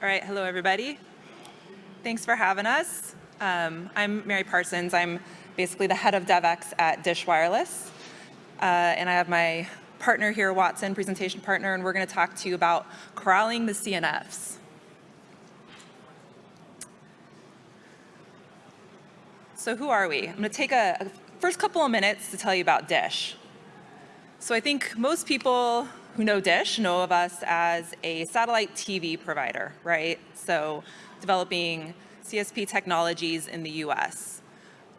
All right, hello everybody. Thanks for having us. Um, I'm Mary Parsons. I'm basically the head of DevX at Dish Wireless. Uh, and I have my partner here, Watson, presentation partner, and we're going to talk to you about crawling the CNFs. So who are we? I'm going to take a, a first couple of minutes to tell you about Dish. So I think most people who know Dish know of us as a satellite TV provider, right? So developing CSP technologies in the US.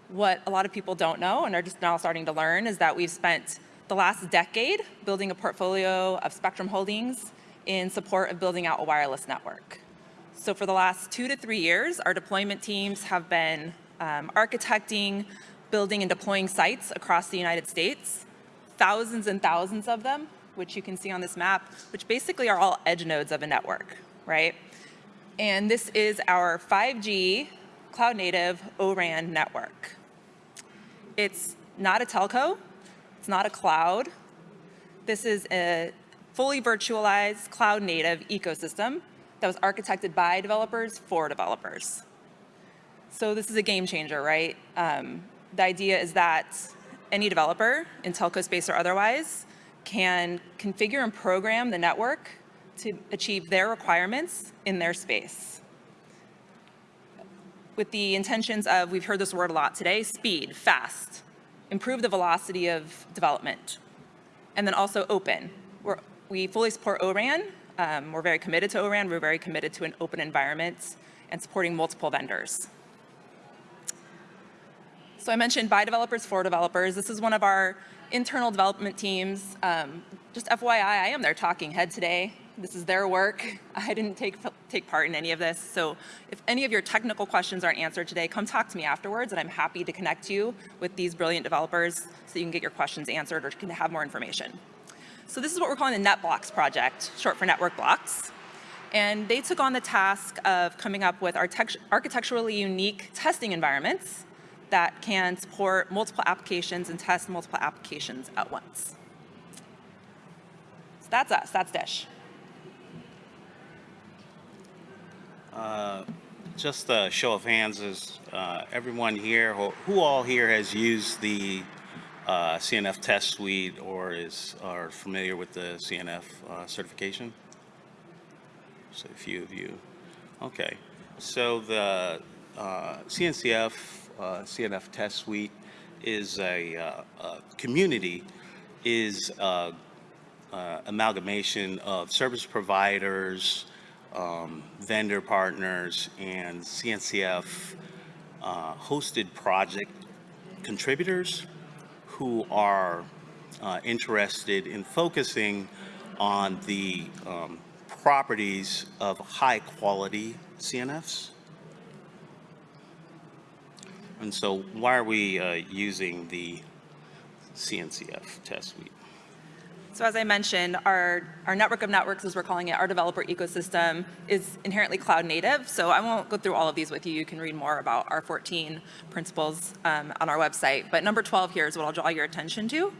What a lot of people don't know and are just now starting to learn is that we've spent the last decade building a portfolio of spectrum holdings in support of building out a wireless network. So for the last two to three years, our deployment teams have been um, architecting, building and deploying sites across the United States thousands and thousands of them, which you can see on this map, which basically are all edge nodes of a network, right? And this is our 5G cloud native O-RAN network. It's not a telco, it's not a cloud. This is a fully virtualized cloud native ecosystem that was architected by developers for developers. So this is a game changer, right? Um, the idea is that any developer in telco space or otherwise can configure and program the network to achieve their requirements in their space. With the intentions of, we've heard this word a lot today, speed, fast, improve the velocity of development, and then also open. We're, we fully support ORAN. Um, we're very committed to ORAN. We're very committed to an open environment and supporting multiple vendors. So I mentioned by developers for developers. This is one of our internal development teams. Um, just FYI, I am their talking head today. This is their work. I didn't take, take part in any of this. So if any of your technical questions aren't answered today, come talk to me afterwards and I'm happy to connect you with these brilliant developers so you can get your questions answered or can have more information. So this is what we're calling the NetBlocks project, short for network blocks. And they took on the task of coming up with our architecturally unique testing environments that can support multiple applications and test multiple applications at once. So that's us, that's Dish. Uh, just a show of hands is uh, everyone here, who, all here has used the uh, CNF test suite or is are familiar with the CNF uh, certification? So a few of you. Okay, so the CNCF uh, uh, CNF test suite is a, uh, a community is uh, uh, amalgamation of service providers, um, vendor partners, and CNCF uh, hosted project contributors who are uh, interested in focusing on the um, properties of high quality CNFs. And so why are we uh, using the CNCF test suite? So as I mentioned, our, our network of networks, as we're calling it, our developer ecosystem is inherently cloud native. So I won't go through all of these with you. You can read more about our 14 principles um, on our website. But number 12 here is what I'll draw your attention to.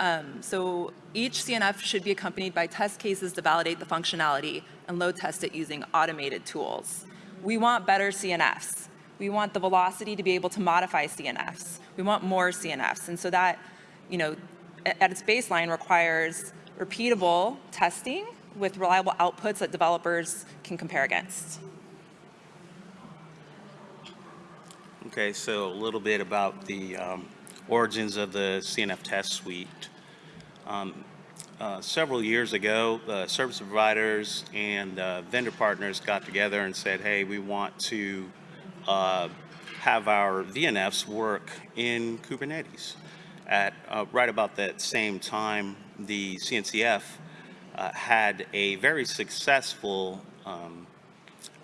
Um, so each CNF should be accompanied by test cases to validate the functionality and load test it using automated tools. We want better CNFs. We want the velocity to be able to modify CNFs. We want more CNFs. And so that, you know, at its baseline requires repeatable testing with reliable outputs that developers can compare against. Okay, so a little bit about the um, origins of the CNF test suite. Um, uh, several years ago, uh, service providers and uh, vendor partners got together and said, hey, we want to uh, have our VNFs work in Kubernetes. At uh, right about that same time, the CNCF uh, had a very successful um,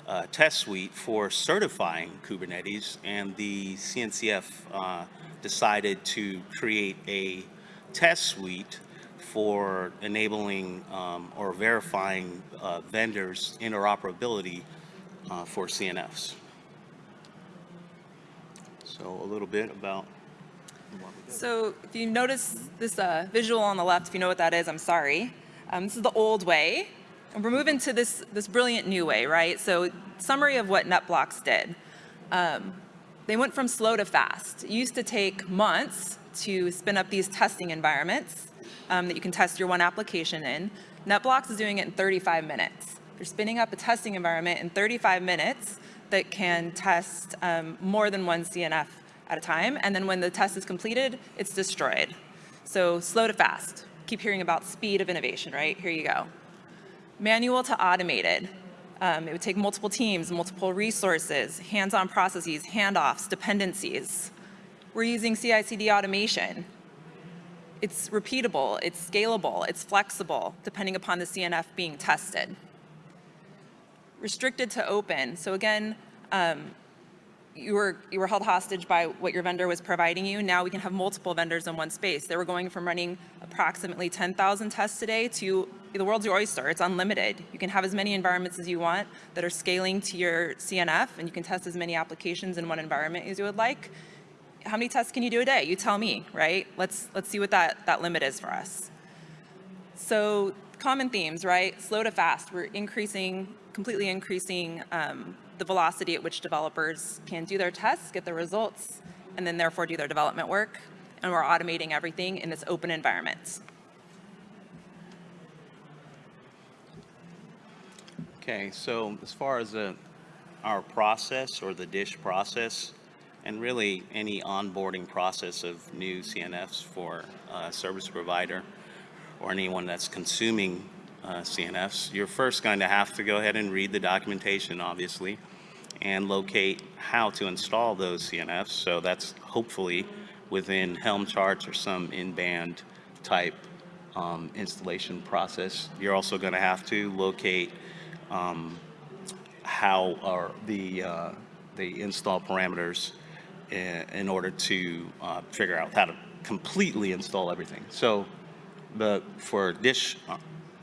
uh, test suite for certifying Kubernetes, and the CNCF uh, decided to create a test suite for enabling um, or verifying uh, vendors interoperability for CNFs. So a little bit about so if you notice this uh, visual on the left, if you know what that is, I'm sorry. Um, this is the old way And we're moving to this, this brilliant new way, right? So summary of what NetBlocks did. Um, they went from slow to fast. It used to take months to spin up these testing environments um, that you can test your one application in. NetBlocks is doing it in 35 minutes. They're spinning up a testing environment in 35 minutes that can test um, more than one CNF at a time. And then when the test is completed, it's destroyed. So slow to fast. Keep hearing about speed of innovation, right? Here you go. Manual to automated. Um, it would take multiple teams, multiple resources, hands-on processes, handoffs, dependencies. We're using CI/CD automation. It's repeatable, it's scalable, it's flexible, depending upon the CNF being tested. Restricted to open. So again, um, you were, you were held hostage by what your vendor was providing you. Now we can have multiple vendors in one space. They were going from running approximately 10,000 tests a day to the world's your oyster. It's unlimited. You can have as many environments as you want that are scaling to your CNF, and you can test as many applications in one environment as you would like. How many tests can you do a day? You tell me, right? Let's, let's see what that, that limit is for us. So common themes, right? Slow to fast. We're increasing, completely increasing um, the velocity at which developers can do their tests, get their results, and then therefore do their development work. And we're automating everything in this open environment. Okay, so as far as the, our process or the DISH process, and really any onboarding process of new CNFs for a service provider or anyone that's consuming uh, CNFs, you're first going to have to go ahead and read the documentation, obviously, and locate how to install those CNFs. So that's hopefully within Helm charts or some in-band type um, installation process. You're also going to have to locate um, how are the uh, the install parameters in, in order to uh, figure out how to completely install everything. So the for Dish, uh,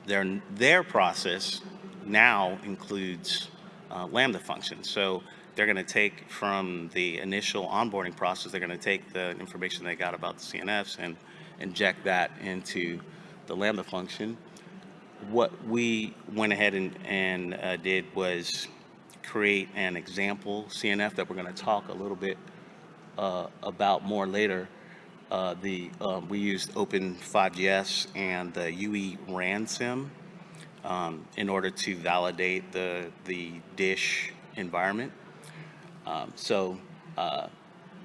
their their process now includes uh, Lambda functions. So they're going to take from the initial onboarding process, they're going to take the information they got about the CNFs and inject that into the Lambda function. What we went ahead and, and uh, did was create an example CNF that we're going to talk a little bit uh, about more later. Uh, the um, we used Open5GS and the UE RANSIM um, in order to validate the the dish environment. Um, so uh,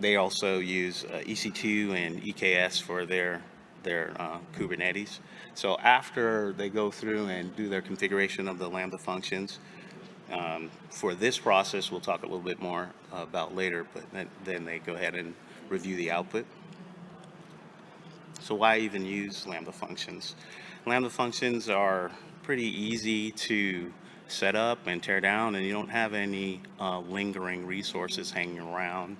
they also use uh, EC2 and EKS for their their uh, Kubernetes. So after they go through and do their configuration of the Lambda functions, um, for this process, we'll talk a little bit more about later, but then they go ahead and review the output. So why even use Lambda functions? Lambda functions are pretty easy to set up and tear down, and you don't have any uh, lingering resources hanging around.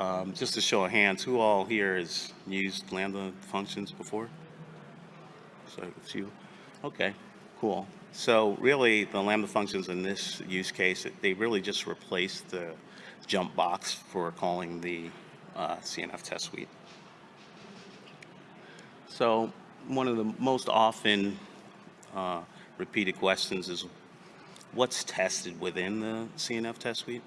Um, just to show of hands, who all here has used Lambda functions before? So it's you. Okay, cool. So really, the Lambda functions in this use case, they really just replace the jump box for calling the uh, CNF test suite. So one of the most often uh, repeated questions is what's tested within the CNF test suite?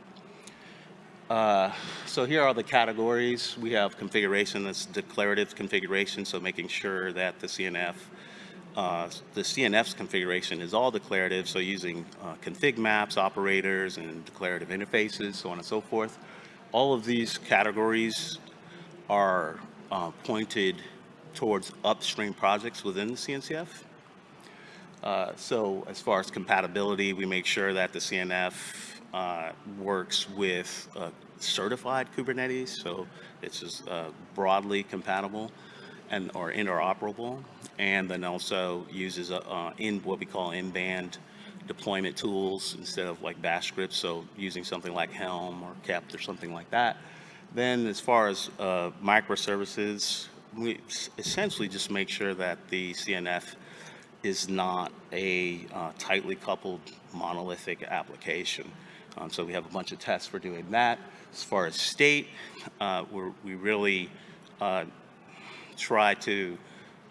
Uh, so here are the categories. We have configuration that's declarative configuration, so making sure that the CNF uh, the CNF's configuration is all declarative, so using uh, config maps, operators, and declarative interfaces, so on and so forth. All of these categories are uh, pointed towards upstream projects within the CNCF. Uh, so as far as compatibility, we make sure that the CNF uh, works with uh, certified Kubernetes, so it's just broadly compatible and or interoperable, and then also uses uh, in what we call in-band deployment tools instead of like bash scripts, so using something like Helm or kpt or something like that. Then as far as uh, microservices, we essentially just make sure that the CNF is not a uh, tightly coupled monolithic application. Um, so we have a bunch of tests for doing that. As far as state, uh, we really uh, try to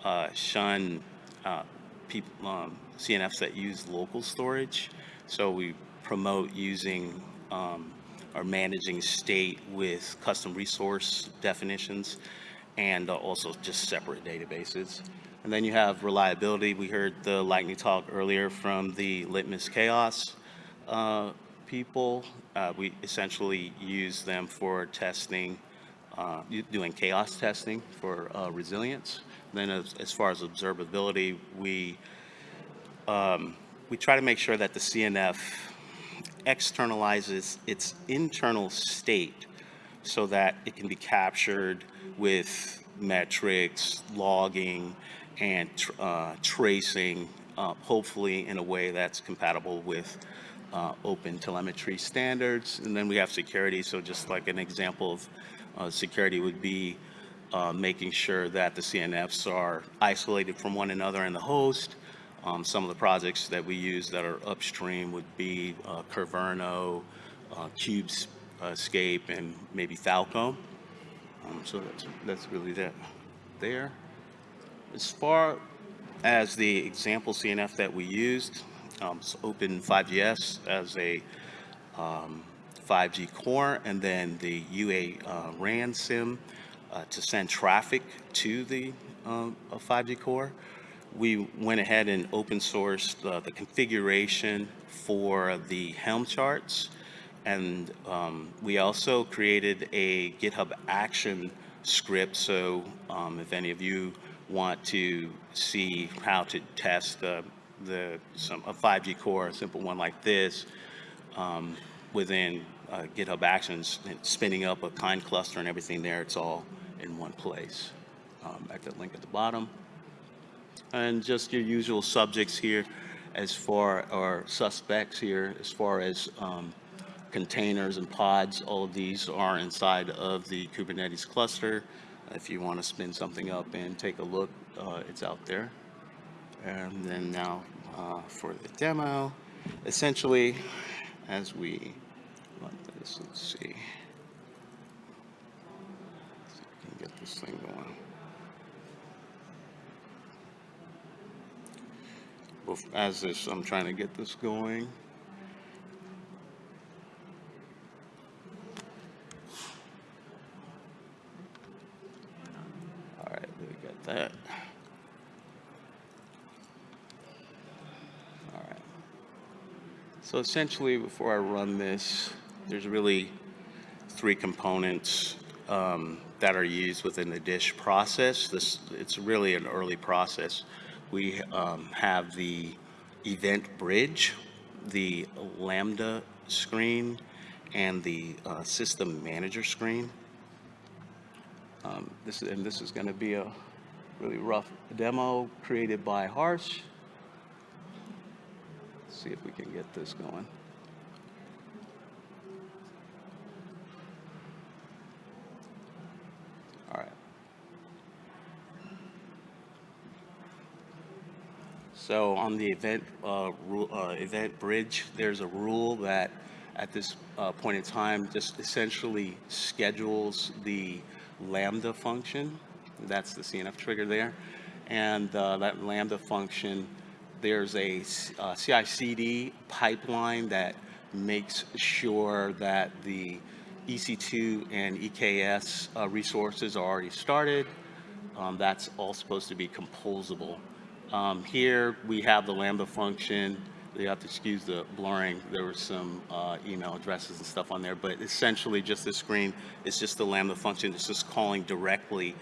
uh, shun uh, people, um, CNFs that use local storage. So we promote using um, or managing state with custom resource definitions and uh, also just separate databases. And then you have reliability. We heard the lightning talk earlier from the Litmus Chaos uh, people. Uh, we essentially use them for testing, uh, doing chaos testing for uh, resilience. Then as, as far as observability, we, um, we try to make sure that the CNF externalizes its internal state so that it can be captured with metrics, logging, and uh, tracing, uh, hopefully in a way that's compatible with uh, open telemetry standards. And then we have security, so just like an example of uh, security would be uh, making sure that the CNFs are isolated from one another in the host. Um, Some of the projects that we use that are upstream would be uh, Kyverno, Kubescape, and maybe Falcom. Um, So that's, that's really that there. As far as the example CNF that we used, um, it's Open5GS as a um, 5G core, and then the UA uh, RAN SIM uh, to send traffic to the uh, 5G core. We went ahead and open sourced uh, the configuration for the Helm charts, and um, we also created a GitHub action script. So um, if any of you want to see how to test uh, the some a 5G core, a simple one like this, um, within uh, GitHub Actions, spinning up a kind cluster and everything there, it's all in one place. Um, At the link at the bottom. And just your usual subjects here as far, or suspects here, as far as um, containers and pods, all of these are inside of the Kubernetes cluster. If you want to spin something up and take a look, uh, it's out there. And then now uh, for the demo, essentially, as we run this, let's see. See if we can get this thing going. As this, I'm trying to get this going. All right, we got that. All right. So essentially, before I run this, there's really three components um, that are used within the dish process. This, it's really an early process. We um, have the EventBridge, the Lambda screen, and the uh, system manager screen. Um, This, and this is going to be a really rough demo created by Harsh. See if we can get this going. All right. So on the event, uh, uh, EventBridge, there's a rule that at this uh, point in time just essentially schedules the Lambda function. That's the CNF trigger there. And uh, that Lambda function, there's a uh, CI/CD pipeline that makes sure that the EC2 and EKS uh, resources are already started. Um, That's all supposed to be composable. Um, Here, we have the Lambda function. You have to excuse the blurring. There were some uh, email addresses and stuff on there, but essentially just this screen is just the Lambda function. It's just calling directly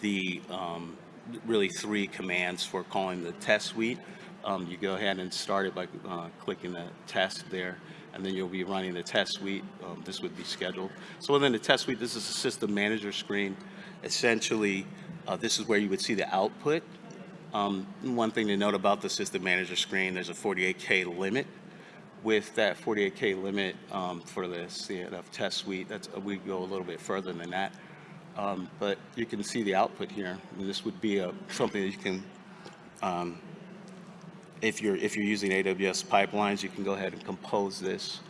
the, um, really three commands for calling the test suite. Um, You go ahead and start it by uh, clicking the test there, and then you'll be running the test suite. Um, This would be scheduled. So within the test suite, this is a system manager screen. Essentially, uh, this is where you would see the output. Um, One thing to note about the system manager screen, there's a 48K limit. With that 48K limit um, for the CNF test suite, that's, we go a little bit further than that. Um, But you can see the output here, and this would be a, something that you can, um, if you're, if you're using AWS pipelines, you can go ahead and compose this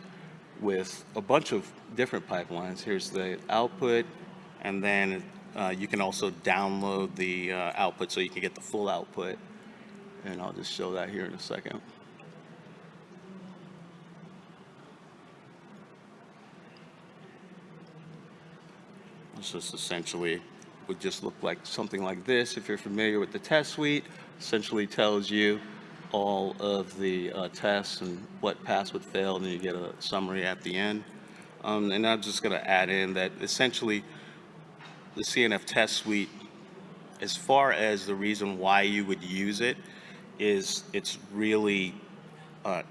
with a bunch of different pipelines. Here's the output, and then uh, you can also download the uh, output so you can get the full output. and I'll just show that here in a second. This just essentially would just look like something like this. If you're familiar with the test suite, essentially tells you all of the uh, tests and what passed, what failed, and you get a summary at the end. Um, and I'm just going to add in that essentially the CNF test suite, as far as the reason why you would use it, is it's really uh,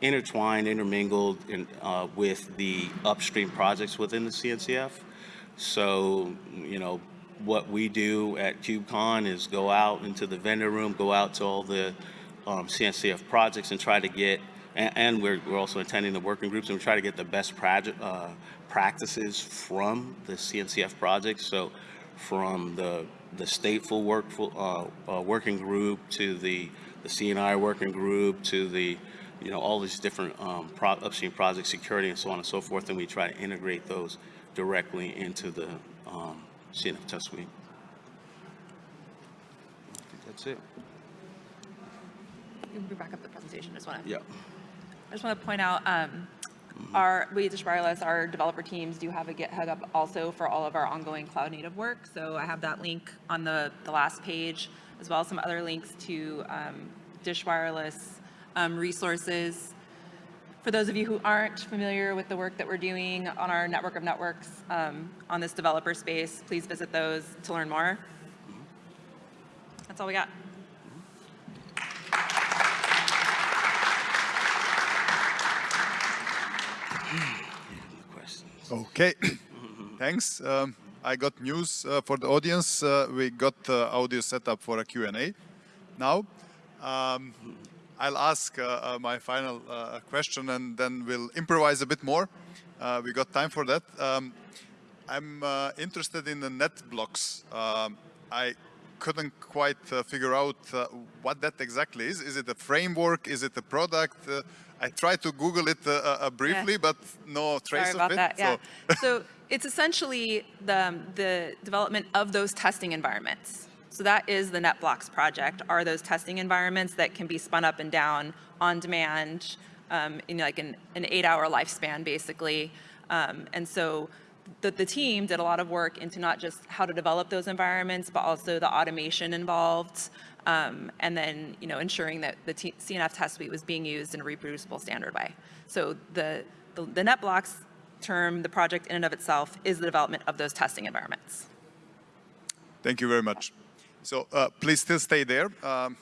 intertwined, intermingled in, uh, with the upstream projects within the CNCF. So, you know, what we do at KubeCon is go out into the vendor room, go out to all the um, CNCF projects and try to get, and, and we're, we're also attending the working groups and we try to get the best project, uh, practices from the CNCF projects. So from the, the stateful work, uh, uh, working group to the, the CNI working group to the, you know, all these different um, pro upstream project security and so on and so forth. And we try to integrate those directly into the um, CNF test suite. I think that's it. You can back up the presentation, I just want to. Yeah. I just want to point out, um, our, we at Dish Wireless, our developer teams do have a GitHub up also for all of our ongoing cloud native work. So I have that link on the, the last page, as well as some other links to um, Dish Wireless um, resources. For those of you who aren't familiar with the work that we're doing on our network of networks um, on this developer space, please visit those to learn more. That's all we got. Questions? Okay, thanks. Um, I got news uh, for the audience. Uh, we got uh, audio set up for a Q&A now. Um, I'll ask uh, uh, my final uh, question and then we'll improvise a bit more. We got time for that. Um, I'm interested in the net blocks. Um, I couldn't quite uh, figure out uh, what that exactly is. Is it a framework? Is it a product? Uh, I tried to Google it uh, uh, briefly, Yeah. but no trace Sorry of about it. that, yeah. so- So it's essentially the, um, the development of those testing environments. So that is the NetBlocks project, are those testing environments that can be spun up and down on demand um, in like an, an eight-hour lifespan, basically. Um, And so the, the team did a lot of work into not just how to develop those environments, but also the automation involved, um, and then, you know, ensuring that the CNF test suite was being used in a reproducible standard way. So the, the, the NetBlocks term, the project in and of itself, is the development of those testing environments. Thank you very much. So uh, please still stay there. Um,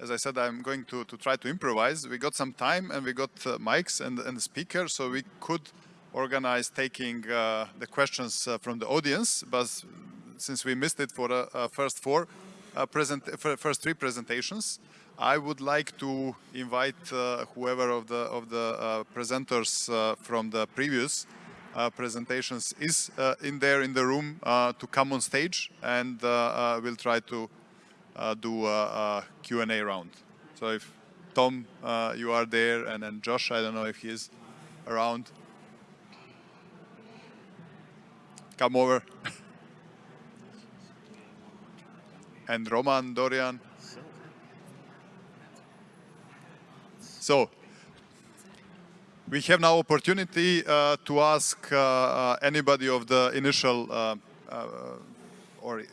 as I said, I'm going to, to try to improvise. We got some time and we got uh, mics and, and the speaker, so we could organize taking uh, the questions uh, from the audience, but since we missed it for the uh, first four, present, first three presentations, I would like to invite uh, whoever of the, of the uh, presenters uh, from the previous presentations is in there in the room to come on stage and we'll try to do a, a Q&A round. So if Tom, you are there and then Josh, I don't know if he is around. Come over. and Roman, Dorian. So, we have now opportunity uh, to ask uh, uh, anybody of the initial uh, uh, or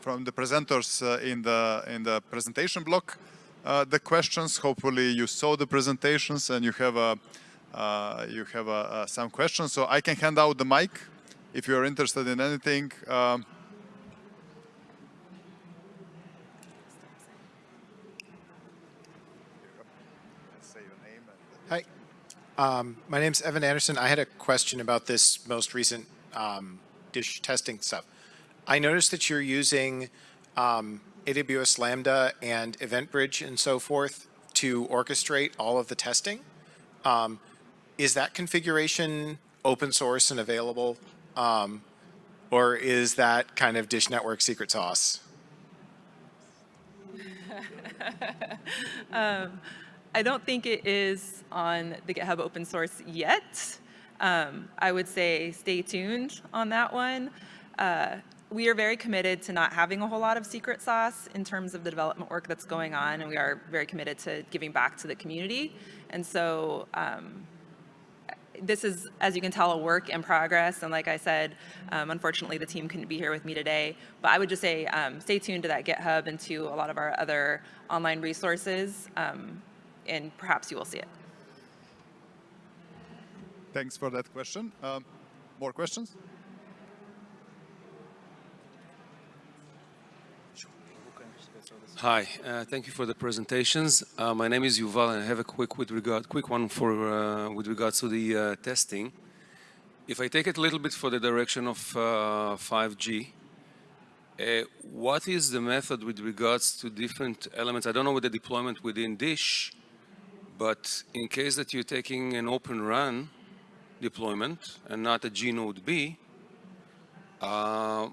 from the presenters uh, in the in the presentation block the questions. Hopefully, you saw the presentations and you have a you have a, some questions. So I can hand out the mic if you are interested in anything. Um, Hi, um, my name's Evan Anderson. I had a question about this most recent um, dish testing stuff. I noticed that you're using um, AWS Lambda and EventBridge and so forth to orchestrate all of the testing. Um, is that configuration open source and available? Um, or is that kind of Dish Network secret sauce? I don't think it is on the GitHub open source yet. Um, I would say stay tuned on that one. Uh, we are very committed to not having a whole lot of secret sauce in terms of the development work that's going on, and we are very committed to giving back to the community. And so um, this is, as you can tell, a work in progress. And like I said, um, unfortunately, the team couldn't be here with me today. But I would just say, um, stay tuned to that GitHub and to a lot of our other online resources, um, and perhaps you will see it. Thanks for that question. Um, more questions? Hi, uh, thank you for the presentations. Uh, my name is Yuval, and I have a quick with regard, quick one for uh, with regards to the uh, testing. If I take it a little bit for the direction of 5G, uh, what is the method with regards to different elements? I don't know with the deployment within Dish, but in case that you're taking an open RAN deployment and not a gNodeB, uh,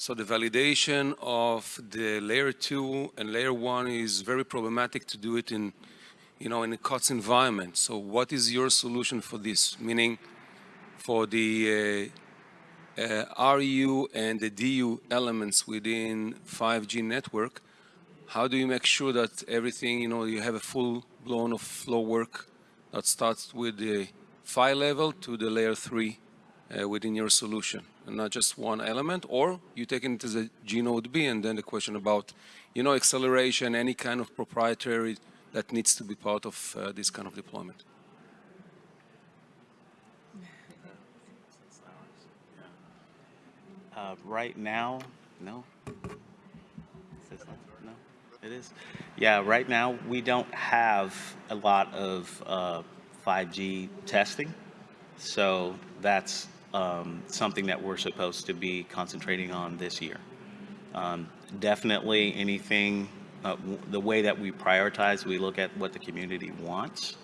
so the validation of the layer two and layer one is very problematic to do it in, you know, in a COTS environment. So what is your solution for this? Meaning for the uh, uh, RU and the DU elements within 5G network, how do you make sure that everything, you know, you have a full blown of flow work that starts with the PHY level to the layer three uh, within your solution? and not just one element, or you take it as a gNodeB, and then the question about, you know, acceleration, any kind of proprietary that needs to be part of uh, this kind of deployment. Uh, right now, no. No, it is. Yeah, right now we don't have a lot of uh, 5G testing, so that's um, something that we're supposed to be concentrating on this year. Um, definitely anything, uh, the way that we prioritize, we look at what the community wants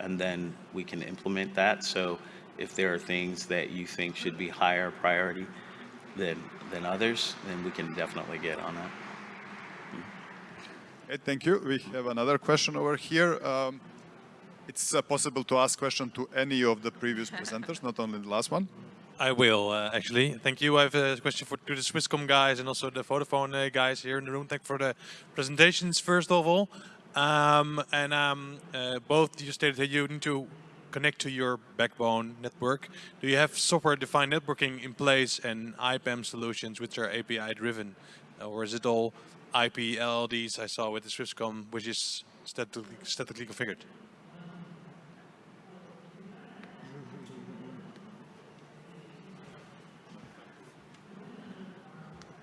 and then we can implement that. So if there are things that you think should be higher priority than, than others, then we can definitely get on that. Okay, thank you. We have another question over here. Um, it's uh, possible to ask question to any of the previous presenters, not only the last one. I will, uh, actually. Thank you. I have a question for to the Swisscom guys and also the Vodafone uh, guys here in the room. Thank you for the presentations, first of all. Um, and um, uh, both you stated that you need to connect to your backbone network. Do you have software-defined networking in place and IPAM solutions which are API-driven? Or is it all IP LLDs I saw with the Swisscom, which is statically, statically configured?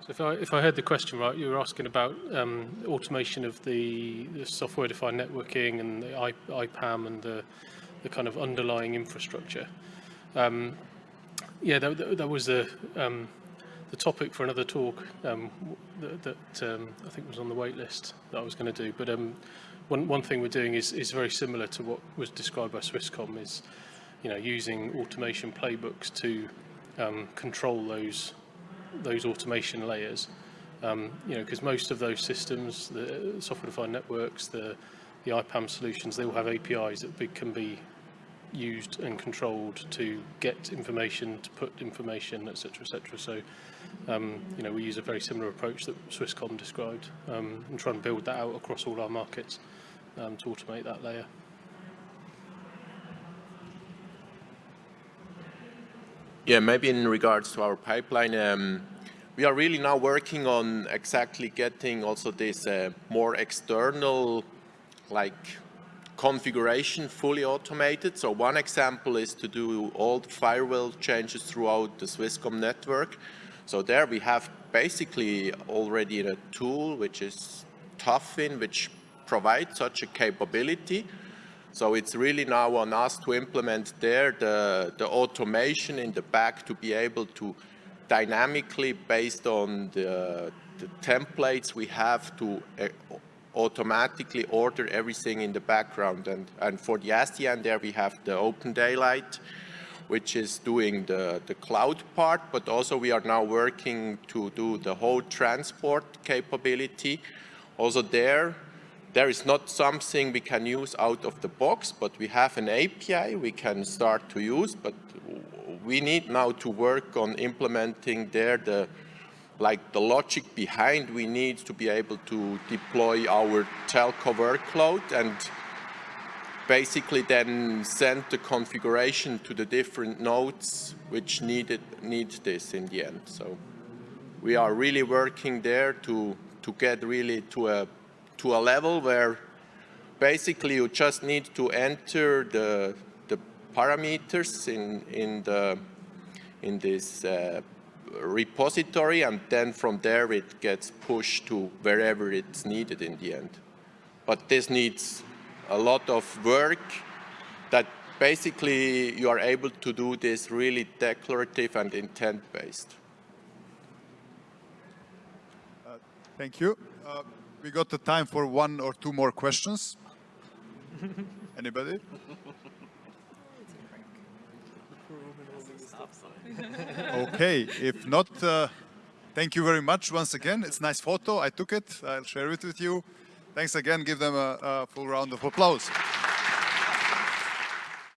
If I, if I heard the question right, you were asking about um, automation of the, the software-defined networking and the IPAM and the, the kind of underlying infrastructure. Um, yeah, that, that was the, um, the topic for another talk um, that, that um, I think was on the wait list that I was going to do. But um, one, one thing we're doing is, is very similar to what was described by Swisscom is, you know, using automation playbooks to um, control those those automation layers. Um, you know, because most of those systems, the software-defined networks, the the IPAM solutions, they all have APIs that can be used and controlled to get information, to put information, etc., etc. So, um, you know, we use a very similar approach that Swisscom described um, and try and build that out across all our markets um, to automate that layer. Yeah, maybe in regards to our pipeline, um, we are really now working on exactly getting also this uh, more external like configuration fully automated. So one example is to do all the firewall changes throughout the Swisscom network. So there we have basically already a tool which is Tufin, which provides such a capability. So it's really now on us to implement there the, the automation in the back to be able to dynamically, based on the, the templates we have to uh, automatically order everything in the background. And, and for the SDN there we have the OpenDaylight, which is doing the, the cloud part, but also we are now working to do the whole transport capability. Also there, there is not something we can use out of the box, but we have an API we can start to use, but we need now to work on implementing there the, like the logic behind we need to be able to deploy our telco workload and basically then send the configuration to the different nodes which needed need this in the end. So we are really working there to to get really to a to a level where basically you just need to enter the the parameters in in the in this uh, repository and then from there it gets pushed to wherever it's needed in the end. But this needs a lot of work that basically you are able to do this really declarative and intent based. Thank you. Uh, we got the time for one or two more questions. Anybody? okay, if not, uh, thank you very much once again. It's a nice photo. I took it. I'll share it with you. Thanks again. Give them a, a full round of applause.